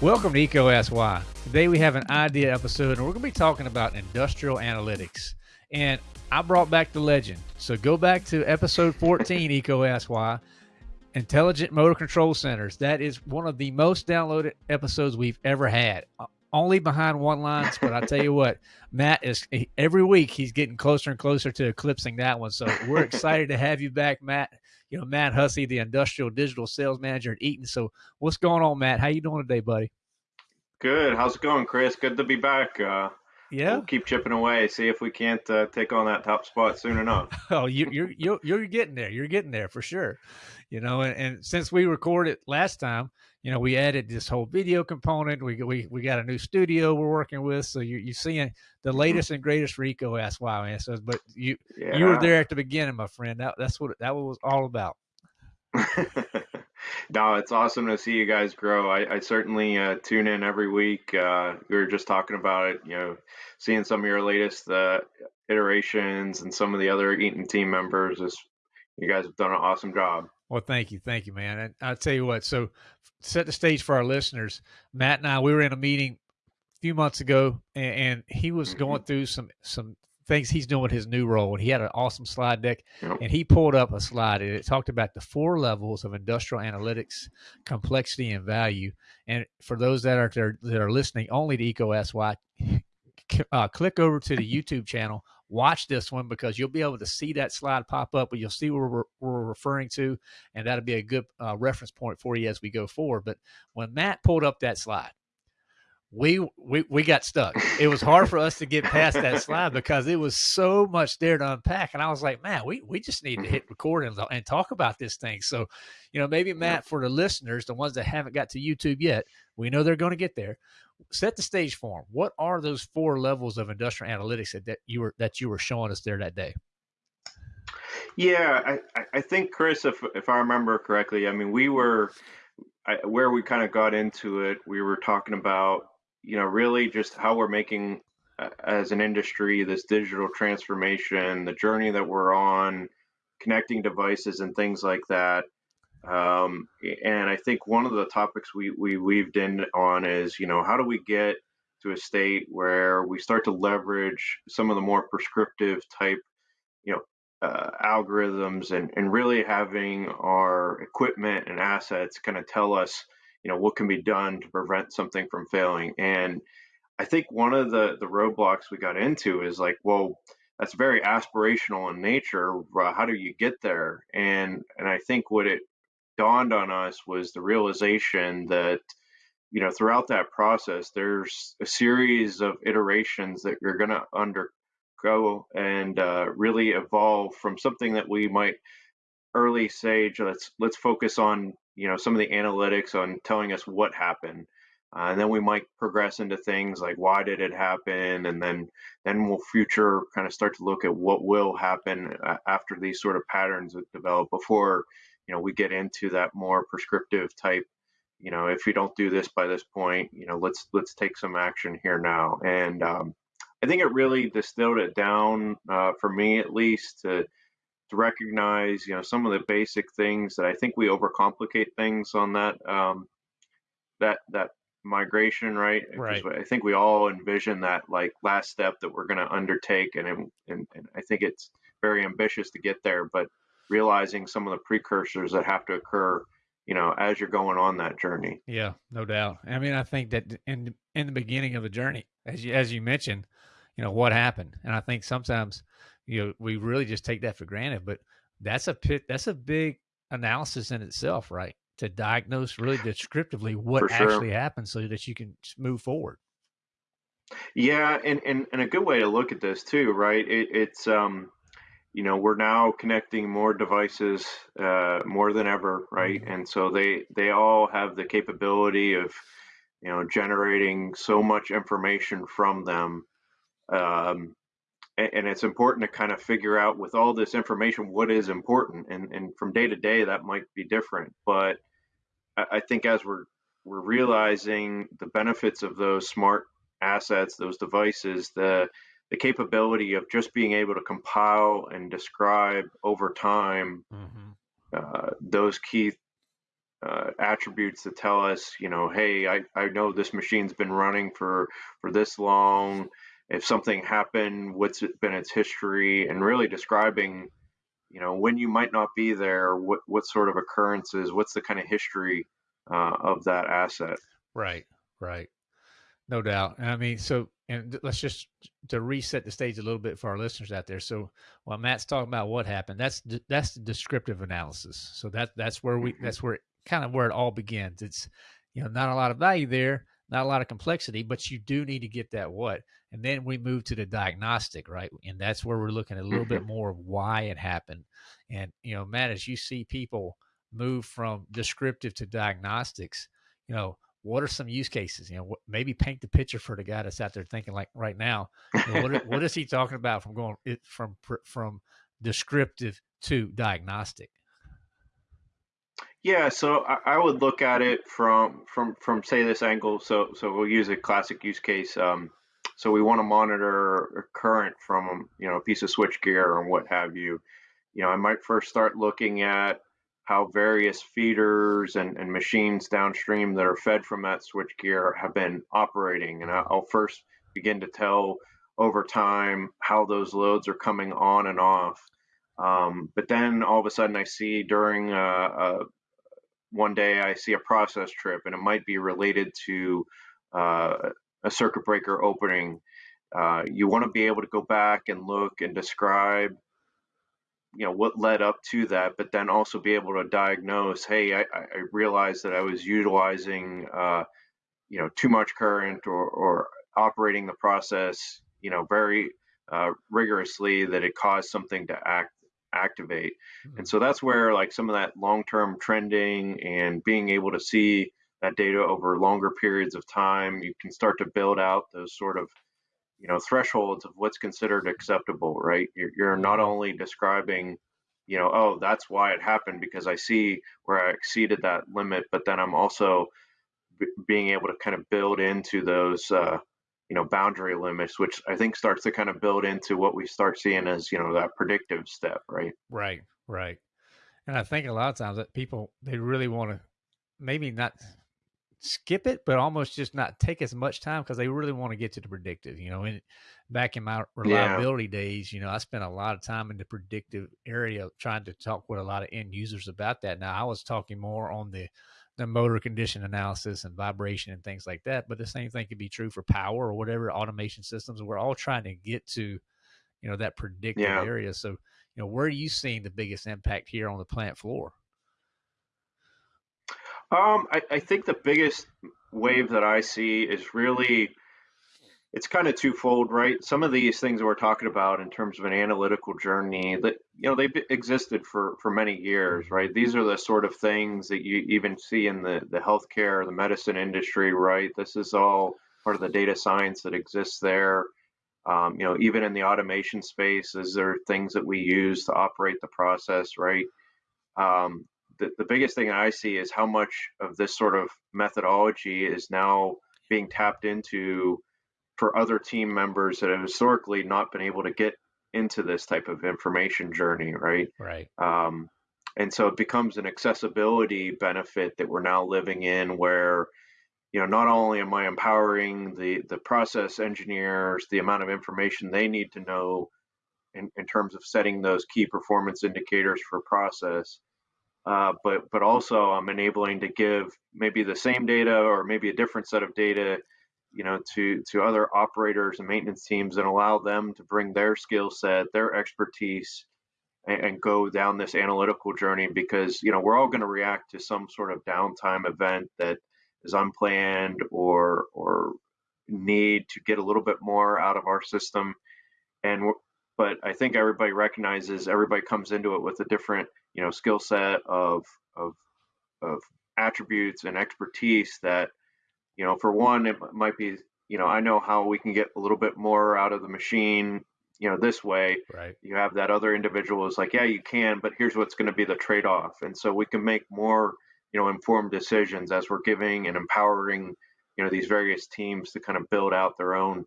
Welcome to EECO Why. Today we have an idea episode and we're going to be talking about industrial analytics. And I brought back the legend. So go back to episode 14, EECO Why. Intelligent Motor Control Centers. That is one of the most downloaded episodes we've ever had. Only behind one lines, but I tell you what, Matt is every week he's getting closer and closer to eclipsing that one. So we're excited to have you back, Matt. You know, Matt Hussey, the industrial digital sales manager at Eaton. So what's going on, Matt? How you doing today, buddy? Good. How's it going, Chris? Good to be back. Uh, yeah. We'll keep chipping away. See if we can't uh, take on that top spot soon enough. oh, you, you're you're you're getting there. You're getting there for sure. You know, and, and since we recorded last time, you know, we added this whole video component. We we we got a new studio we're working with, so you you seeing the mm-hmm. latest and greatest EECO Ask Why answers. But you yeah. you were there at the beginning, my friend. That that's what that was all about. no, it's awesome to see you guys grow. I, I certainly uh, tune in every week. Uh, we were just talking about it, you know, seeing some of your latest uh, iterations and some of the other Eaton team members. Is you guys have done an awesome job. Well, thank you, thank you, man. And I'll tell you what. So, set the stage for our listeners. Matt and I, we were in a meeting a few months ago, and, and he was mm-hmm. going through some some things he's doing with his new role. And he had an awesome slide deck, yep. and he pulled up a slide and it talked about the four levels of industrial analytics, complexity, and value. And for those that are there, that are listening only to EECO Ask Why, uh, click over to the YouTube channel. Watch this one because you'll be able to see that slide pop up, but you'll see what we're, we're referring to, and that'll be a good uh, reference point for you as we go forward. But when Matt pulled up that slide, we, we we got stuck. It was hard for us to get past that slide because it was so much there to unpack. And I was like, man, we, we just need to hit record and, and talk about this thing. So, you know, maybe Matt, for the listeners, the ones that haven't got to YouTube yet, we know they're going to get there. Set the stage for them. What are those four levels of industrial analytics that, that you were that you were showing us there that day? Yeah, I, I think Chris, if if I remember correctly, I mean we were I, where we kind of got into it. We were talking about you know, really just how we're making uh, as an industry this digital transformation, the journey that we're on, connecting devices and things like that. Um, and I think one of the topics we, we weaved in on is, you know, how do we get to a state where we start to leverage some of the more prescriptive type, you know, uh, algorithms and, and really having our equipment and assets kind of tell us you know what can be done to prevent something from failing. And i think one of the the roadblocks we got into is like well that's very aspirational in nature how do you get there? And and i think what it dawned on us was the realization that you know throughout that process there's a series of iterations that you're going to undergo and uh, really evolve from something that we might early stage let's let's focus on you know some of the analytics on telling us what happened. Uh, and then we might progress into things like why did it happen? And then then we'll future kind of start to look at what will happen after these sort of patterns develop before you know we get into that more prescriptive type you know if we don't do this by this point you know let's let's take some action here now and um, i think it really distilled it down uh, for me at least to to recognize, you know, some of the basic things that I think we overcomplicate things on that um, that that migration, right? Right. I think we all envision that like last step that we're going to undertake, and, and and I think it's very ambitious to get there, but realizing some of the precursors that have to occur you know as you're going on that journey. Yeah no doubt. I mean i think that in in the beginning of the journey as you as you mentioned you know what happened? And i think sometimes you know we really just take that for granted but that's a pit that's a big analysis in itself right? To diagnose really descriptively what sure. actually happened so that you can move forward. Yeah and, and and a good way to look at this too right? It, it's um you know we're now connecting more devices uh, more than ever right mm-hmm. and so they they all have the capability of you know generating so much information from them um, and it's important to kind of figure out with all this information what is important and, and from day to day that might be different but I, I, think as we're we're realizing the benefits of those smart assets those devices the the capability of just being able to compile and describe over time mm-hmm. uh, those key uh, attributes that tell us, you know, hey, I, I know this machine's been running for for this long. If something happened, what's it been its history, and really describing, you know, when you might not be there, what what sort of occurrences, what's the kind of history uh, of that asset. Right, right, no doubt. And I mean, so and let's just to reset the stage a little bit for our listeners out there. So while Matt's talking about what happened, that's that's the descriptive analysis. So that that's where we mm-hmm. that's where kind of where it all begins. It's you know not a lot of value there, not a lot of complexity, but you do need to get that what. And then we move to the diagnostic, right? And that's where we're looking at a little bit mm-hmm. more of why it happened. And you know, Matt, as you see people move from descriptive to diagnostics, you know, what are some use cases? You know, what, maybe paint the picture for the guy that's out there thinking like right now. You know, what, what is he talking about from going it from from descriptive to diagnostic? Yeah, so I, I would look at it from from from say this angle. So so we'll use a classic use case. Um, so we want to monitor a current from you know a piece of switchgear or what have you. You know, I might first start looking at how various feeders and, and machines downstream that are fed from that switchgear have been operating. And I'll first begin to tell over time how those loads are coming on and off. Um, but then all of a sudden, I see during a, a, one day I see a process trip, and it might be related to uh, a circuit breaker opening. Uh, you want to be able to go back and look and describe you know what led up to that but then also be able to diagnose hey i, I realized that i was utilizing uh, you know too much current or, or operating the process you know very uh, rigorously that it caused something to act activate mm-hmm. and so that's where like some of that long-term trending and being able to see that data over longer periods of time you can start to build out those sort of you know thresholds of what's considered acceptable right? You're, you're not mm-hmm. only describing you know oh that's why it happened because i see where i exceeded that limit but then i'm also b- being able to kind of build into those uh, you know boundary limits which i think starts to kind of build into what we start seeing as you know that predictive step right? Right right. And i think a lot of times that people they really want to maybe not skip it, but almost just not take as much time because they really want to get to the predictive. You know, in, back in my reliability yeah. days, you know, I spent a lot of time in the predictive area trying to talk with a lot of end users about that. Now I was talking more on the the motor condition analysis and vibration and things like that. But the same thing could be true for power or whatever automation systems. We're all trying to get to, you know, that predictive yeah. area. So, you know, where are you seeing the biggest impact here on the plant floor? Um, I, I think the biggest wave that I see is really it's kind of twofold, right? Some of these things we're talking about in terms of an analytical journey that you know they've existed for for many years, right? These are the sort of things that you even see in the the healthcare, the medicine industry, right? This is all part of the data science that exists there. Um, you know, even in the automation space, is there things that we use to operate the process, right? Um, the, the biggest thing I see is how much of this sort of methodology is now being tapped into for other team members that have historically not been able to get into this type of information journey, right? Right. Um, and so it becomes an accessibility benefit that we're now living in where you know not only am i empowering the the process engineers the amount of information they need to know in, in terms of setting those key performance indicators for process uh, but but also I'm enabling to give maybe the same data or maybe a different set of data, you know, to to other operators and maintenance teams and allow them to bring their skill set, their expertise, and, and, go down this analytical journey because you know we're all going to react to some sort of downtime event that is unplanned or or need to get a little bit more out of our system, and but I think everybody recognizes everybody comes into it with a different you know skill set of of of attributes and expertise that you know for one it might be you know I know how we can get a little bit more out of the machine you know this way. Right. You have that other individual is like yeah you can but here's what's going to be the trade-off. And so we can make more you know informed decisions as we're giving and empowering you know these various teams to kind of build out their own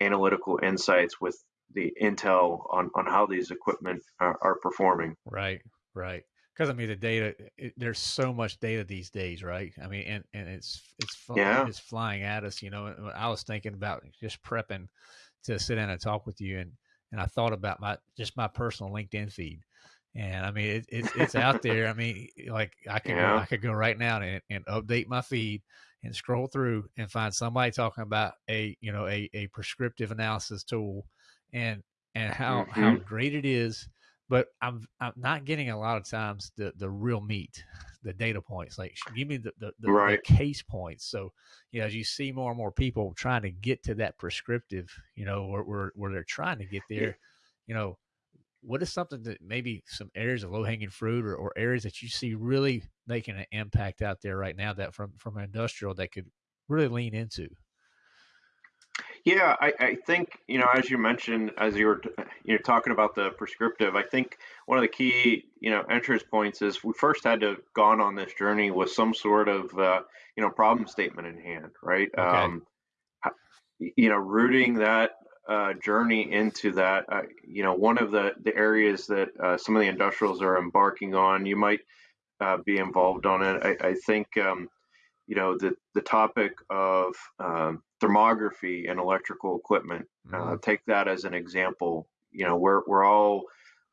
analytical insights with the intel on on how these equipment are, are performing. Right Right. because I mean the data, it, there's so much data these days, right? I mean, and and it's it's yeah. it's flying at us. You know, I was thinking about just prepping to sit down and talk with you, and and I thought about my just my personal LinkedIn feed, and I mean it, it's it's out there. I mean, like I could yeah. go, I could go right now and, and update my feed and scroll through and find somebody talking about a you know a a prescriptive analysis tool, and and how mm-hmm. how great it is but I'm I'm not getting a lot of times the the real meat, the data points. Like give me the the, the, right. the case points. So you know, as you see more and more people trying to get to that prescriptive, you know, where where, where they're trying to get there, yeah. you know, what is something that maybe some areas of low hanging fruit or, or areas that you see really making an impact out there right now that from from an industrial that could really lean into? Yeah, I, I, think you know, as you mentioned, as you were you're talking about the prescriptive, I think one of the key you know entrance points is we first had to gone on this journey with some sort of uh, you know problem statement in hand, right? Okay. Um, you know, rooting that uh, journey into that, uh, you know, one of the the areas that uh, some of the industrials are embarking on, you might uh, be involved on it. I, I think. Um, you know the the topic of um, thermography and electrical equipment. Uh, mm-hmm. Uh, take that as an example. You know, we're we're all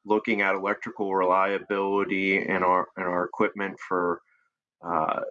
looking at electrical reliability in our in our equipment for uh,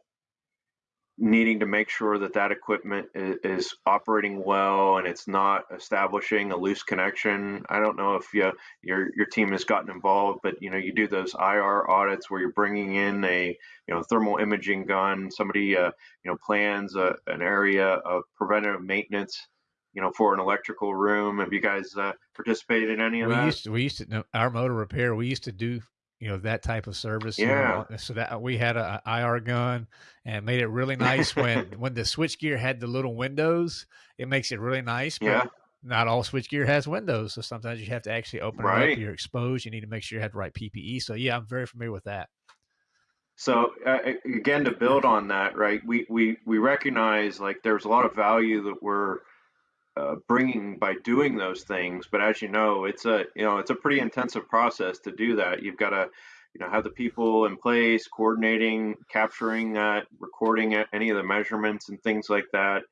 needing to make sure that that equipment is, is, operating well and it's not establishing a loose connection. I don't know if you, your your team has gotten involved, but you know you do those IR audits where you're bringing in a you know thermal imaging gun. Somebody uh, you know plans a, an area of preventative maintenance. You know, for an electrical room. Have you guys uh, participated in any of we that? Used to, we used to know our motor repair. We used to do you know that type of service. Yeah. You know, so that we had a, a, IR gun and made it really nice when when the switchgear had the little windows. It makes it really nice. yeah. Not all switchgear has windows, so sometimes you have to actually open right. it up. You're exposed. You need to make sure you have the right PPE. So yeah, I'm very familiar with that. So uh, again, to build on that, right? We we we recognize like there's a lot of value that we're uh, bringing by doing those things. But as you know, it's a you know it's a pretty intensive process to do that. You've got to you know have the people in place, coordinating, capturing that, recording it, any of the measurements and things like that.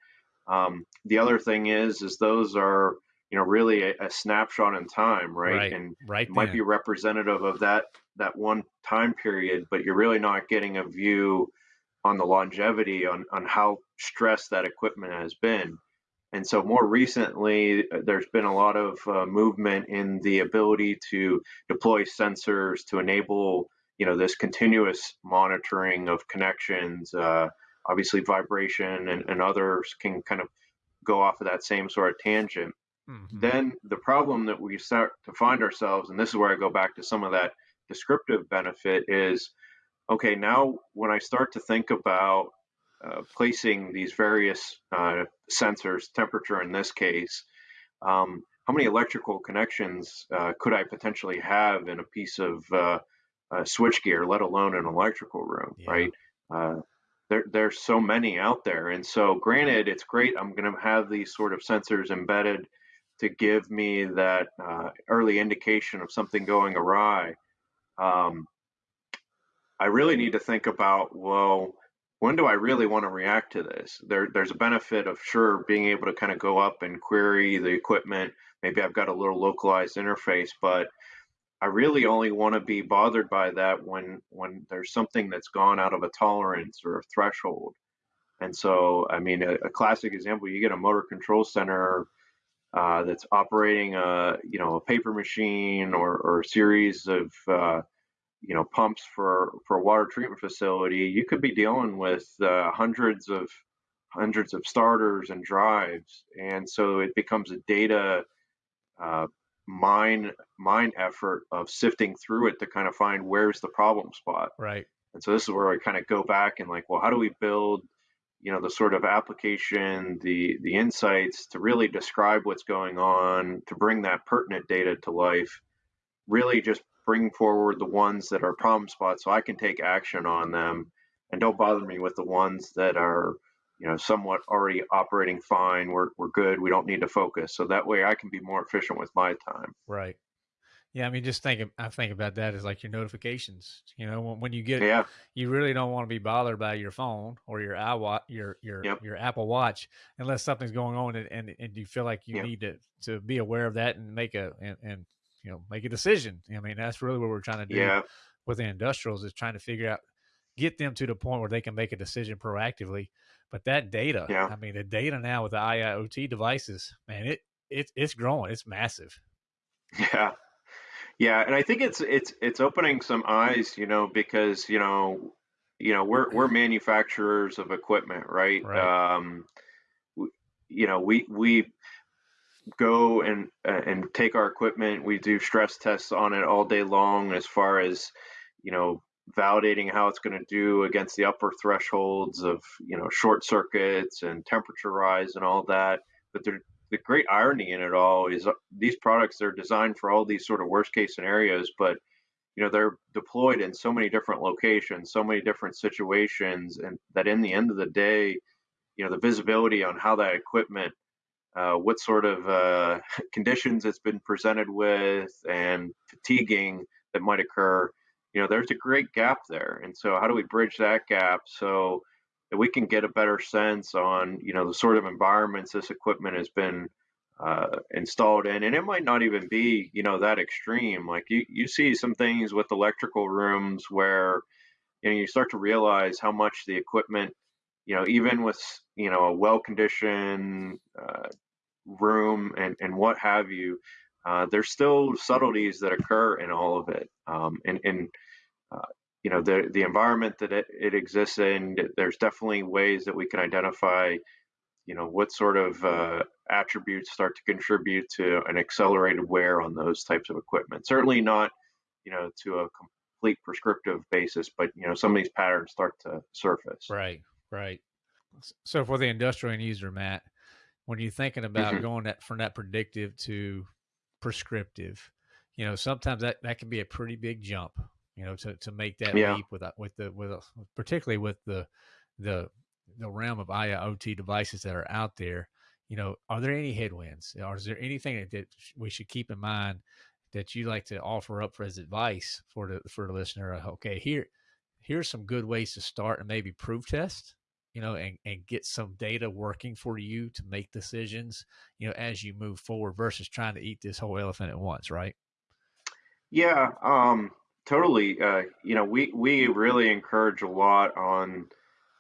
Um, the other thing is is those are you know really a, a snapshot in time, right? right and right might be representative of that that one time period, but you're really not getting a view on the longevity on on how stressed that equipment has been. And so, more recently, uh, there's been a lot of uh, movement in the ability to deploy sensors to enable, you know, this continuous monitoring of connections. Uh, obviously, vibration and, and others can kind of go off of that same sort of tangent. Mm-hmm. Then the problem that we start to find ourselves, and this is where I go back to some of that descriptive benefit, is okay. Now, when I start to think about uh, placing these various uh, sensors, temperature in this case, um, how many electrical connections uh, could I potentially have in a piece of uh, switchgear, let alone an electrical room, yeah. right? Uh, there, there's so many out there. And so, granted, it's great. I'm going to have these sort of sensors embedded to give me that early indication of something going awry. Um, I really need to think about, well, when do I really want to react to this? There, there's a benefit of sure being able to kind of go up and query the equipment. Maybe I've got a little localized interface, but I really only want to be bothered by that when when there's something that's gone out of a tolerance or a threshold. And so, I mean, a, a classic example: you get a motor control center uh, that's operating a you know a paper machine or, or a series of uh, you know pumps for for a water treatment facility, you could be dealing with uh, hundreds of hundreds of starters and drives, and so it becomes a data uh, mine mine effort of sifting through it to kind of find where's the problem spot. Right. And so this is where I kind of go back and like, well, how do we build you know the sort of application the the insights to really describe what's going on to bring that pertinent data to life really just bring forward the ones that are problem spots so I can take action on them and don't bother me with the ones that are you know somewhat already operating fine we're, we're good we don't need to focus so that way I can be more efficient with my time right Yeah, I mean, just think. I think about that as like your notifications. You know, when, when you get, Yeah. you really don't want to be bothered by your phone or your iWatch, your your Yep. your Apple Watch, unless something's going on and and, and you feel like you Yep. need to to be aware of that and make a and, and you know make a decision. I mean, that's really what we're trying to do Yeah. with the industrials is trying to figure out, get them to the point where they can make a decision proactively. But that data, Yeah. I mean, the data now with the IoT devices, man, it it it's growing. It's massive. Yeah. Yeah, and I think it's it's it's opening some eyes, you know, because you know, you know, we're we're manufacturers of equipment, right? Right. Um, you know, we we go and uh, and take our equipment. We do stress tests on it all day long, as far as you know, validating how it's going to do against the upper thresholds of you know short circuits and temperature rise and all that. But the great irony in it all is uh, these products are designed for all these sort of worst case scenarios, but you know they're deployed in so many different locations, so many different situations, and that in the end of the day, you know the visibility on how that equipment uh, what sort of uh, conditions it's been presented with and fatiguing that might occur. You know, there's a great gap there. And so, how do we bridge that gap so that we can get a better sense on, you know, the sort of environments this equipment has been uh, installed in? And it might not even be, you know, that extreme. Like you, you see some things with electrical rooms where, you know, you start to realize how much the equipment you know, even with you know a well-conditioned uh, room and and what have you, uh, there's still subtleties that occur in all of it. Um, and and uh, you know the the environment that it, it exists in, there's definitely ways that we can identify, you know, what sort of uh, attributes start to contribute to an accelerated wear on those types of equipment. Certainly not, you know, to a complete prescriptive basis, but you know, some of these patterns start to surface. Right. Right. So for the industrial end user, Matt, when you're thinking about hmm going that from that predictive to prescriptive, you know, sometimes that, that can be a pretty big jump, you know, to, to make that Yeah. leap with a- with the with a, particularly with the the the realm of IoT devices that are out there. You know, are there any headwinds, or is there anything that, that we should keep in mind that you like to offer up for as advice for the for the listener? Uh, Okay, here here's some good ways to start and maybe proof test you know, and, and get some data working for you to make decisions, you know, as you move forward versus trying to eat this whole elephant at once, right? Yeah, um, totally. Uh, you know, we we really encourage a lot on,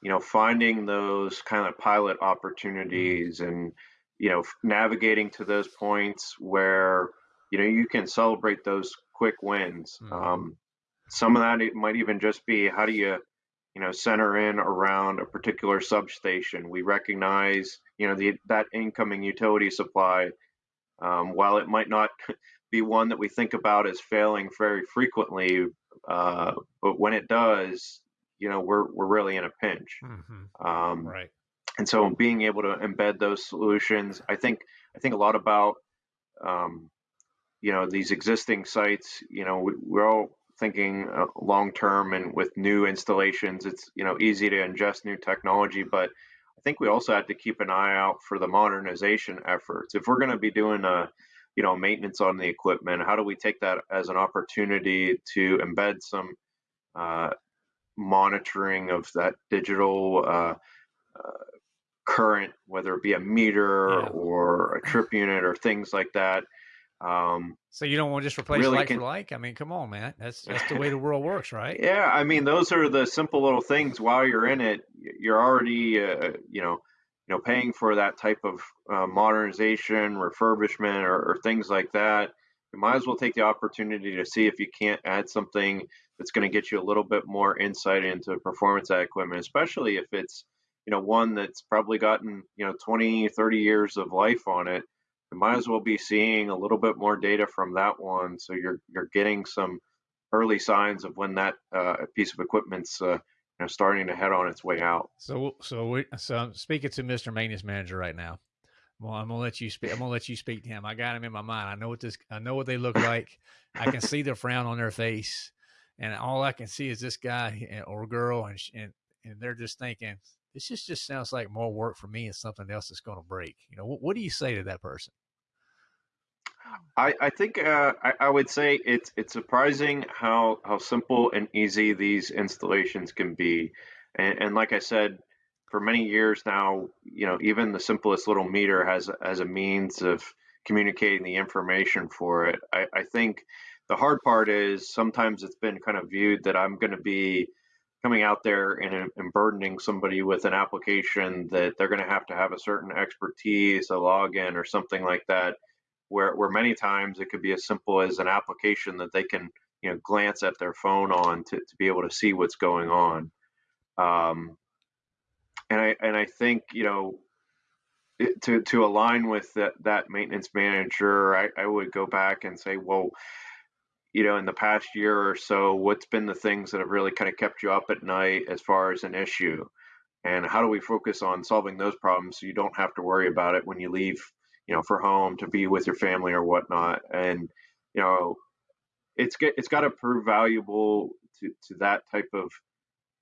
you know, finding those kind of pilot Mm, opportunities and, you know, navigating to those points where, you know, you can celebrate those quick wins. hmm Um, some of that it might even just be how do you, you know, center in around a particular substation. We recognize, you know, the that incoming utility supply um, while it might not be one that we think about as failing very frequently, uh, but when it does, you know, we're we're really in a pinch. hmm Um, Right. and so being able to embed those solutions, I think I think a lot about um, you know these existing sites. You know, we, we're all thinking uh, long term and with new installations, it's you know easy to ingest new technology, but I think we also have to keep an eye out for the modernization efforts. If we're going to be doing a you know maintenance on the equipment, how do we take that as an opportunity to embed some uh, monitoring of that digital uh, uh, current, whether it be a meter Yeah. or a trip unit or things like that? Um, So you don't want to just replace really like for like? I mean, come on, man. That's that's the way the world works, right? Yeah, I mean, those are the simple little things. While you're in it, you're already, uh, you know, you know, paying for that type of uh, modernization, refurbishment, or, or things like that. You might as well take the opportunity to see if you can't add something that's going to get you a little bit more insight into performance of that equipment, especially if it's, you know, one that's probably gotten, you know, 20, 30 years of life on it. You might as well be seeing a little bit more data from that one, so you're you're getting some early signs of when that uh, piece of equipment's uh, you know starting to head on its way out. So so we so I'm speaking to Mr. Maintenance Manager right now. Well, I'm gonna let you speak. I'm gonna let you speak to him. I got him in my mind. I know what this. I know what they look like. I can see the frown on their face, and all I can see is this guy eh, or girl, and and and they're just thinking, this just just sounds like more work for me and something else that's gonna break. You know, what, what do you say to that person? I, I think uh, I, I would say it's it's surprising how how simple and easy these installations can be, and, and like I said, for many years now, you know, even the simplest little meter has has a means of communicating the information for it. I, I think the hard part is sometimes it's been kind of viewed that I'm going to be coming out there and, and burdening somebody with an application that they're going to have to have a certain expertise, a login, or something like that. Where, where many times it could be as simple as an application that they can you know glance at their phone on to, to be able to see what's going on. Um, and I and I think you know to to align with that that maintenance manager, I, I would go back and say, well, you know, in the past year or so, what's been the things that have really kind of kept you up at night as far as an issue? And how do we focus on solving those problems so you don't have to worry about it when you leave, you know, for home to be with your family or whatnot? And, you know, it's get, it's got to prove valuable to, to that type of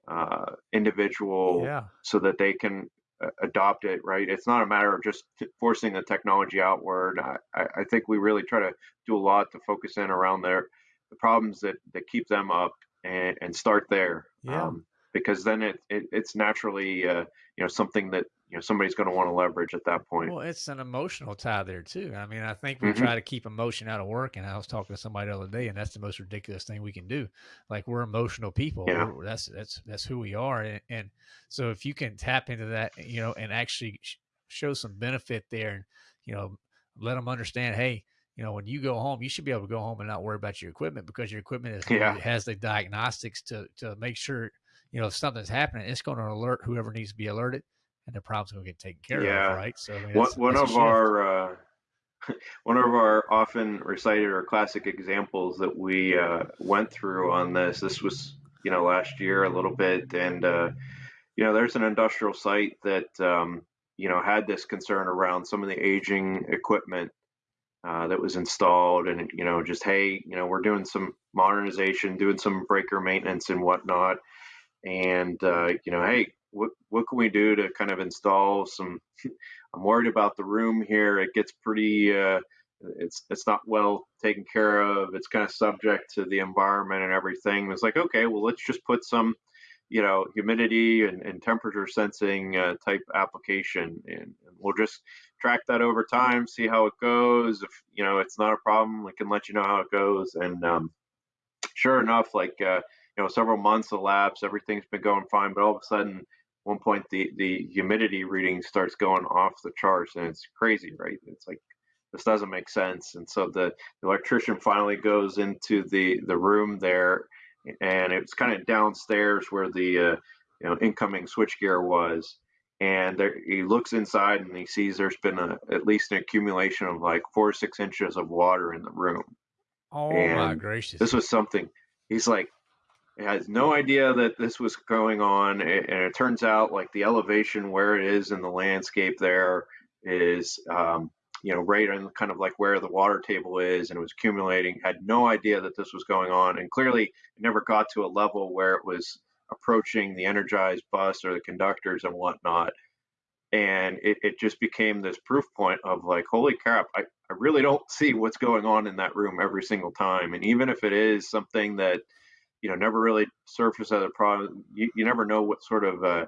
uh, individual Yeah. so that they can uh, adopt it, right? It's not a matter of just forcing the technology outward. I, I think we really try to do a lot to focus in around their the problems that that keep them up and, and start there. Yeah. Um, because then it, it it's naturally uh, you know something that you know somebody's going to want to leverage at that point. Well, it's an emotional tie there too. I mean, I think we hmm try to keep emotion out of work, and I was talking to somebody the other day, and that's the most ridiculous thing we can do. Like we're emotional people. Yeah. We're, that's that's that's who we are, and, and so if you can tap into that, you know, and actually sh- show some benefit there, and you know, let them understand, hey. You know, when you go home, you should be able to go home and not worry about your equipment because your equipment is, Yeah. has the diagnostics to to make sure you know if something's happening, it's going to alert whoever needs to be alerted, and the problem's going to get taken care of, right? So I mean, One one of our uh, one of our often recited or classic examples that we uh, went through on this. This was you know last year a little bit, and uh, you know there's an industrial site that um, you know had this concern around some of the aging equipment uh, that was installed, and you know just hey, you know we're doing some modernization, doing some breaker maintenance and whatnot, and uh, you know hey, what what can we do to kind of install some I'm worried about the room here. It gets pretty, uh, it's it's not well taken care of. It's kind of subject to the environment and everything. It's like, okay, well, let's just put some, you know, humidity and, and temperature sensing uh, type application, and, and we'll just track that over time, see how it goes. If you know it's not a problem, we can let you know how it goes. And um, sure enough, like uh, you know, several months elapse, everything's been going fine, but all of a sudden one point the the humidity reading starts going off the charts and it's crazy right it's like this doesn't make sense and so the electrician finally goes into the the room there and it's kind of downstairs where the uh, you know incoming switchgear was and there, he looks inside and he sees there's been a, at least an accumulation of like four or six inches of water in the room Oh my gracious. this was something he's like has no idea that this was going on and it turns out like the elevation where it is in the landscape there is um, you know right on kind of like where the water table is and it was accumulating. Had no idea that this was going on and clearly it never got to a level where it was approaching the energized bus or the conductors and whatnot. And it, it just became this proof point of like holy crap I, I really don't see what's going on in that room every single time. And even if it is something that you know never really surface as a problem. You, you never know what sort of uh,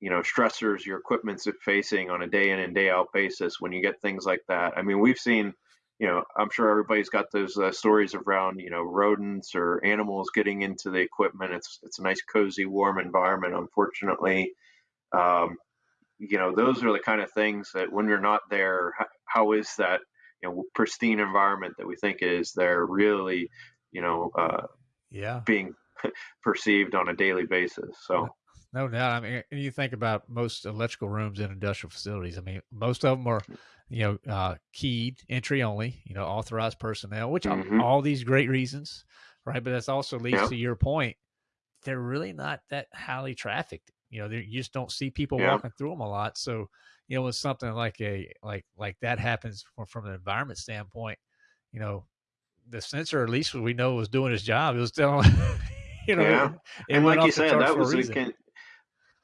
you know stressors your equipment's facing on a day in and day out basis when you get things like that. I mean we've seen you know i'm sure everybody's got those uh, stories around you know rodents or animals getting into the equipment. It's it's a nice cozy warm environment unfortunately. Um, you know those are the kind of things that when you're not there how, is that you know pristine environment that we think is there really you know uh, yeah. being perceived on a daily basis. So No doubt. I mean, you think about most electrical rooms in industrial facilities. I mean, most of them are, you know, uh, keyed entry only. You know, authorized personnel, which are Mhm. all these great reasons, right? But that's also leads Yeah. to your point. They're really not that highly trafficked. You know, they- you just don't see people Yeah. walking through them a lot. So, you know, when something like a like like that happens from, from an environment standpoint, you know, the sensor at least we know was doing his job. It was telling, you know, Yeah. and like you said, that was can,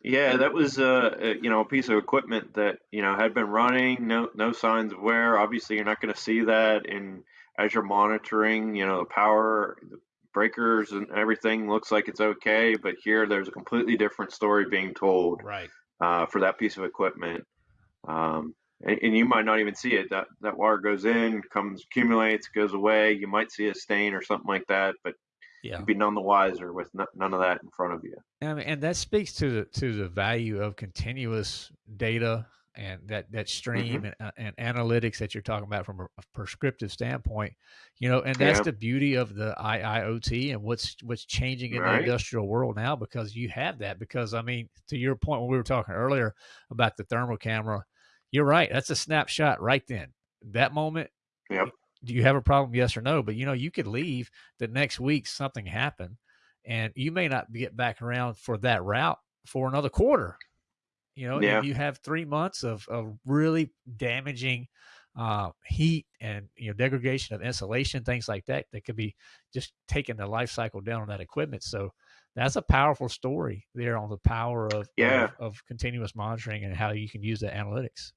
yeah, that was uh, a you know a piece of equipment that you know had been running, no no signs of wear. Obviously, you're not going to see that in as you're monitoring, you know, the power, the breakers, and everything looks like it's okay, but here there's a completely different story being told right uh, for that piece of equipment. Um, and, and, you might not even see it. That that water goes in, comes, accumulates, goes away. You might see a stain or something like that, but yeah. be none the wiser with none of that in front of you. And, and that speaks to the to the value of continuous data and that that stream mm-hmm. and, uh, and, analytics that you're talking about from a, prescriptive standpoint you know and that's yeah. the beauty of the IIoT and what's what's changing in right. the industrial world now because you have that because I mean to your point when we were talking earlier about the thermal camera you're right that's a snapshot right then that moment yep. do you have a problem yes or no but you know you could leave the next week something happened and you may not get back around for that route for another quarter you know, yeah. you have three months of, of really damaging uh, heat and you know degradation of insulation, things like that, that could be just taking the life cycle down on that equipment. So that's a powerful story there on the power of yeah. of, of continuous monitoring and how you can use the analytics.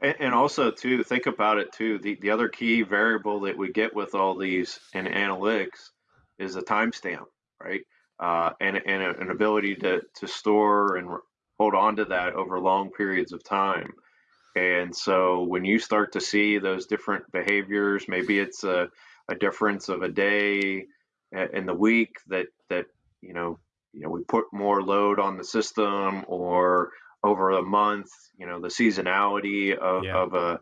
And, and, also too, think about it too. The the other key variable that we get with all these in analytics is the timestamp, right? Uh, and and an ability to to store and hold on to that over long periods of time. And so when you start to see those different behaviors, maybe it's a, a difference of a day in the week that that you know you know we put more load on the system or over a month, you know, the seasonality of, yeah. of a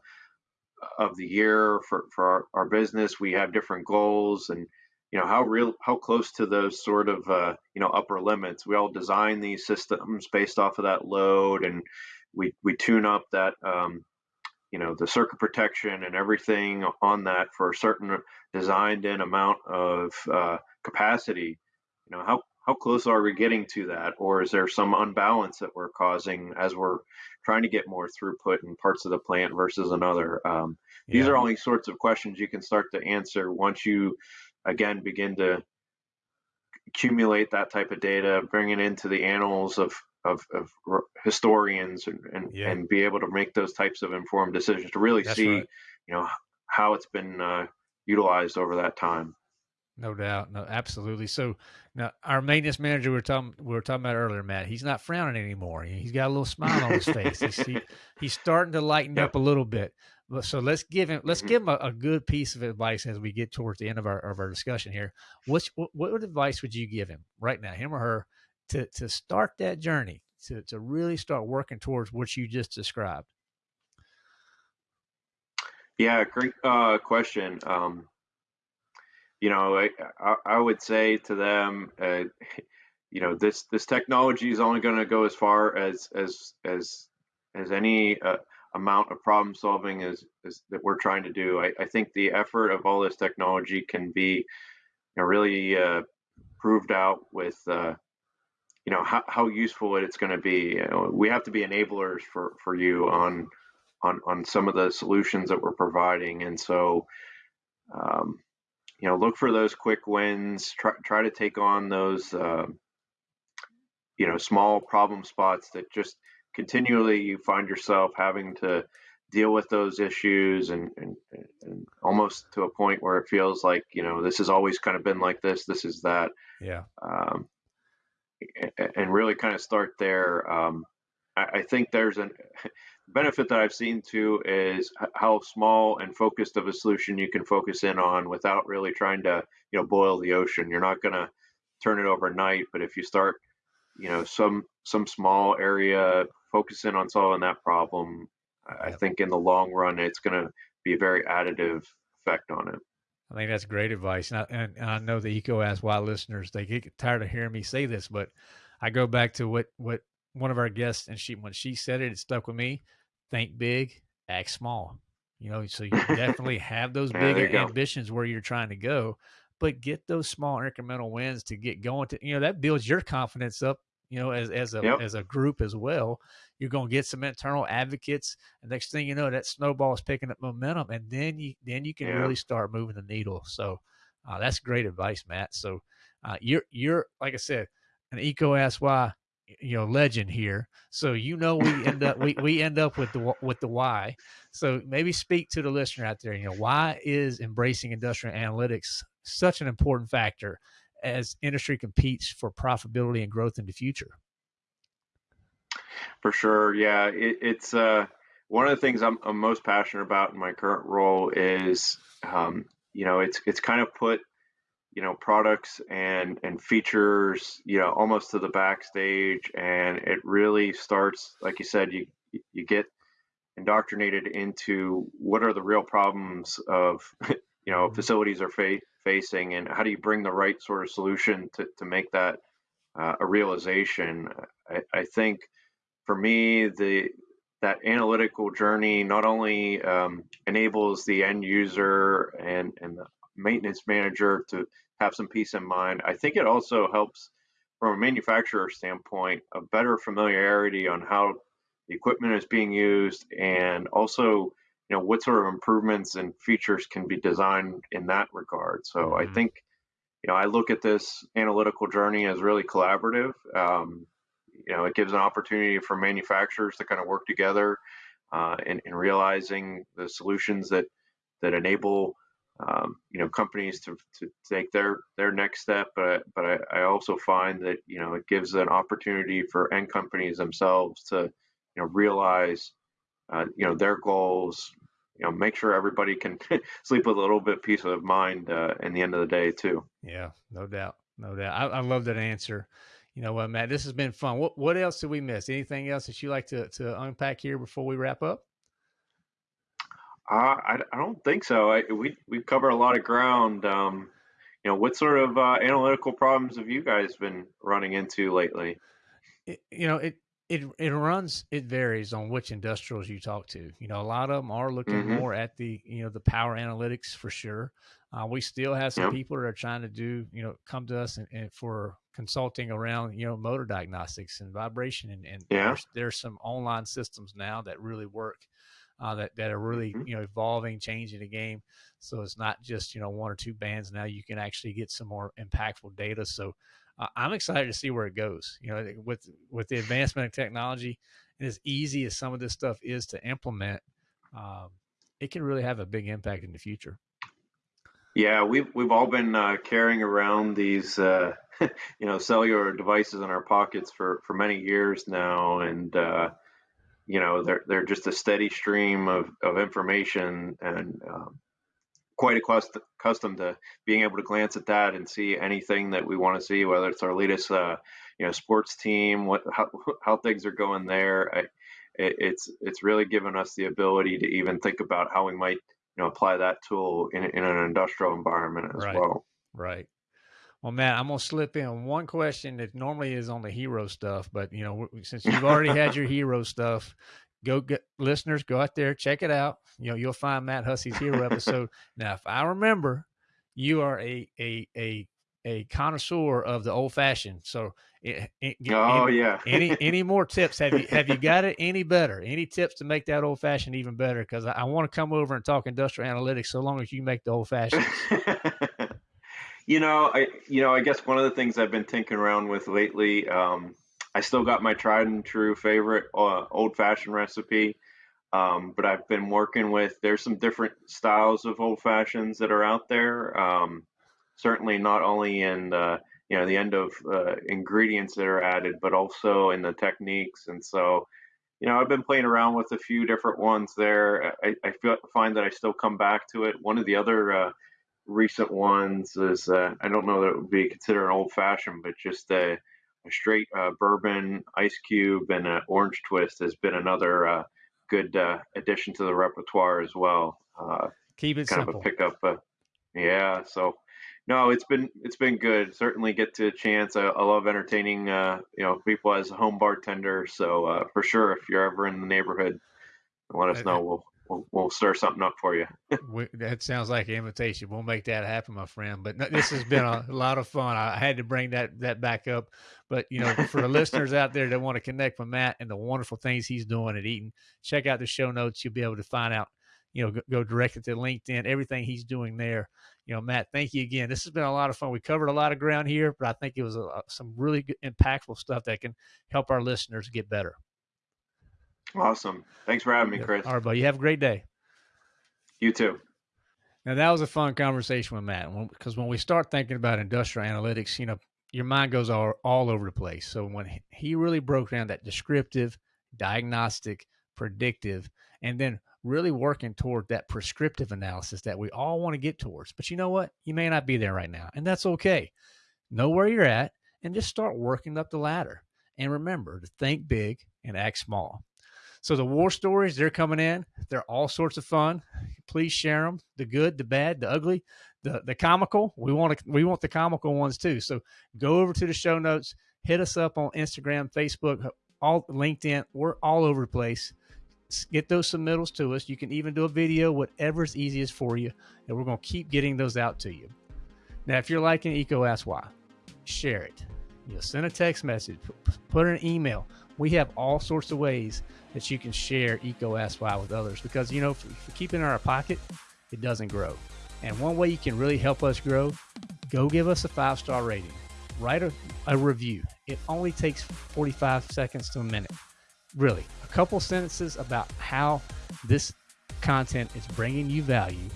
of the year for, for our, our business, we have different goals and you know how real how close to those sort of uh, you know upper limits. We all design these systems based off of that load and we we tune up that um, you know the circuit protection and everything on that for a certain designed in amount of uh, capacity. You know how how close are we getting to that or is there some unbalance that we're causing as we're trying to get more throughput in parts of the plant versus another um, yeah. these are all these sorts of questions you can start to answer once you again begin to accumulate that type of data, bring it into the annals of of, of historians, and and, yeah. and, be able to make those types of informed decisions to really That's see, right. you know, how it's been uh, utilized over that time. No doubt, no, absolutely. So now our maintenance manager we were talking we were talking about earlier, Matt. He's not frowning anymore. He's got a little smile on his face. He's, he, he's starting to lighten yep. up a little bit. But So let's give him let's mm-hmm. give him a, a, good piece of advice as we get towards the end of our of our discussion here. What's, what what advice would you give him right now, him or her, to to start that journey to to really start working towards what you just described? Yeah, great uh, question. Um, you know, I, I, would say to them, uh, you know, this this technology is only going to go as far as as as as any uh, amount of problem solving is, is that we're trying to do. I, I, think the effort of all this technology can be you know, really uh, proved out with uh, you know how, how useful it's going to be. You know, we have to be enablers for, for you on on on some of the solutions that we're providing, and so um, you know look for those quick wins. Try try to take on those uh, you know small problem spots that just continually you find yourself having to deal with those issues and, and, and almost to a point where it feels like you know this has always kind of been like this this is that yeah um, and really kind of start there um, I, I, think there's a benefit that i've seen too is how small and focused of a solution you can focus in on without really trying to you know boil the ocean you're not going to turn it overnight but if you start you know some some small area focusing on solving that problem, I think in the long run, it's going to be a very additive effect on it. I think that's great advice. And I, and I know the EECO Ask Why listeners, they get tired of hearing me say this, but I go back to what, what one of our guests, and she, when she said it, it stuck with me. Think big, act small. You know, so you definitely have those yeah, big ambitions where you're trying to go, but get those small incremental wins to get going to, you know, that builds your confidence up you know, as as a yep. as a group as well. You're going to get some internal advocates, and next thing you know, that snowball is picking up momentum, and then you then you can yeah. really start moving the needle. So uh, that's great advice, Matt. So uh, you're you're like I said, an EECO-ask Why you know legend here. So you know we end up we, we end up with the with the why. So maybe speak to the listener out there you know why is embracing industrial analytics such an important factor as industry competes for profitability and growth in the future? For sure yeah it, it's uh one of the things I'm, I'm, most passionate about in my current role is um, you know it's it's kind of put you know products and and features you know almost to the backstage and it really starts like you said you you get indoctrinated into what are the real problems of you know mm-hmm. facilities are fa- facing and how do you bring the right sort of solution to, to make that uh, a realization I, I think for me the that analytical journey not only um, enables the end user and, and the maintenance manager to have some peace in mind. I think it also helps from a manufacturer standpoint a better familiarity on how the equipment is being used and also you know what sort of improvements and features can be designed in that regard. So mm-hmm. I think you know I look at this analytical journey as really collaborative. Um, you know it gives an opportunity for manufacturers to kind of work together uh, in, in realizing the solutions that that enable um, you know companies to, to take their their next step but but I, I also find that you know it gives an opportunity for end companies themselves to you know realize uh, you know their goals you know make sure everybody can sleep with a little bit peace of mind uh, in the end of the day too. Yeah no doubt no doubt. I, I love that answer. You know what matt this has been fun. What what else did we miss? Anything else that you like to to unpack here before we wrap up uh, I, I don't think so. I, we we cover a lot of ground. Um, you know, what sort of uh, analytical problems have you guys been running into lately? It, you know, it it it runs. It varies on which industrials you talk to. You know, a lot of them are looking mm-hmm. more at the you know the power analytics for sure. Uh, we still have some yep. people that are trying to do you know come to us and, and, for consulting around you know motor diagnostics and vibration and, and yeah. there's, there's some online systems now that really work uh, that that are really mm-hmm. you know evolving, changing the game. So it's not just you know one or two bands. Now you can actually get some more impactful data. So uh, I'm excited to see where it goes. You know, with with the advancement of technology, and as easy as some of this stuff is to implement, um, it can really have a big impact in the future. Yeah, we've we've all been uh, carrying around these uh, you know cellular devices in our pockets for for many years now, and uh, you know they're they're just a steady stream of of information and um, quite accustomed to being able to glance at that and see anything that we want to see, whether it's our latest uh, you know sports team, what how how things are going there. I, it, it's it's really given us the ability to even think about how we might you know apply that tool in in an industrial environment as right. well. Right. Well, Matt, I'm gonna slip in one question that normally is on the hero stuff, but you know, since you've already had your hero stuff, go get listeners, go out there, check it out. You know, you'll find Matt Hussey's hero episode. now, if I remember, you are a a a a connoisseur of the old fashioned. So, it, it, oh any, yeah. any any more tips? Have you have you got it any better? Any tips to make that old fashioned even better? Because I, I want to come over and talk industrial analytics so long as you make the old fashioned. You know, I you know, I guess one of the things I've been tinkering around with lately, um, I still got my tried and true favorite uh, old fashioned recipe, um, but I've been working with. There's some different styles of old fashions that are out there. Um, certainly, not only in the you know the end of uh, ingredients that are added, but also in the techniques. And so, you know, I've been playing around with a few different ones there. I, I feel, find that I still come back to it. One of the other uh, recent ones is uh, I don't know that it would be considered an old fashioned, but just a, a straight uh, bourbon ice cube and an orange twist has been another uh, good uh, addition to the repertoire as well. Uh, Keep it kind simple. of a pickup. yeah, so no, it's been it's been good. Certainly get to a chance. I, I love entertaining uh, you know people as a home bartender. So for sure, if you're ever in the neighborhood, let us know. We'll we'll, we'll stir something up for you. we, that sounds like an invitation. We'll make that happen, my friend. But no, this has been a lot of fun. I had to bring that that back up. But you know, for the listeners out there that want to connect with Matt and the wonderful things he's doing at Eaton, check out the show notes. You'll be able to find out you know, go, go directly to LinkedIn, everything he's doing there. You know, Matt, thank you again. This has been a lot of fun. We covered a lot of ground here, but I think it was a, some really good, impactful stuff that can help our listeners get better. Awesome. Thanks for having me, Chris. All right, buddy. You have a great day. You too. Now that was a fun conversation with Matt because when we start thinking about industrial analytics, you know, your mind goes all, all over the place. So when he really broke down that descriptive, diagnostic, predictive, and then really working toward that prescriptive analysis that we all want to get towards. But you know what? You may not be there right now, and that's okay. Know where you're at and just start working up the ladder. And remember to think big and act small. So the war stories, they're coming in. They're all sorts of fun. Please share them. The good, the bad, the ugly, the the comical. We want to, we want the comical ones too. So go over to the show notes. Hit us up on Instagram, Facebook, all LinkedIn. We're all over the place. Get those submittals to us. You can even do a video, whatever's easiest for you, and we're going to keep getting those out to you. Now, if you're liking EECO Ask Why, share it. You know, send a text message, put an email. We have all sorts of ways that you can share Ask Why with others because, you know, if, you keep it in our pocket, it doesn't grow. And one way you can really help us grow, go give us a five star rating, write a, a review. It only takes 45 seconds to a minute. Really, a couple sentences about how this content is bringing you value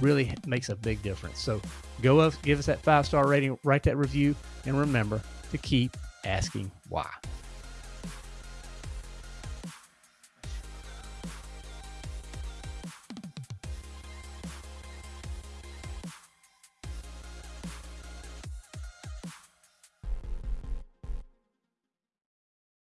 really makes a big difference. So go up, give us that five star rating, write that review, and remember to keep asking why.